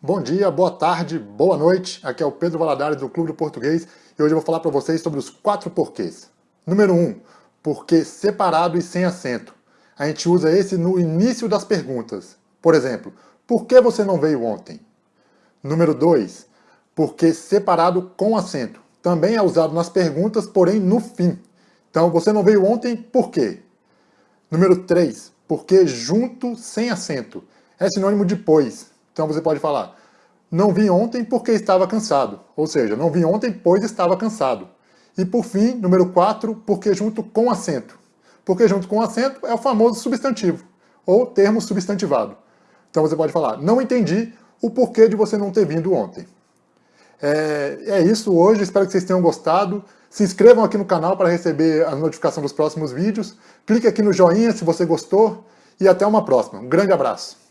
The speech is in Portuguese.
Bom dia, boa tarde, boa noite. Aqui é o Pedro Valadares do Clube do Português e hoje eu vou falar para vocês sobre os quatro porquês. Número 1, um, porquê separado e sem acento. A gente usa esse no início das perguntas. Por exemplo, por que você não veio ontem? Número 2, porquê separado com acento. Também é usado nas perguntas, porém no fim. Então, você não veio ontem, por quê? Número 3, porquê junto sem acento. É sinônimo de pois. Então você pode falar, não vim ontem porque estava cansado. Ou seja, não vim ontem pois estava cansado. E por fim, número 4, porque junto com acento. Porque junto com acento é o famoso substantivo, ou termo substantivado. Então você pode falar, não entendi o porquê de você não ter vindo ontem. É, é isso hoje, espero que vocês tenham gostado. Se inscrevam aqui no canal para receber a notificação dos próximos vídeos. Clique aqui no joinha se você gostou e até uma próxima. Um grande abraço.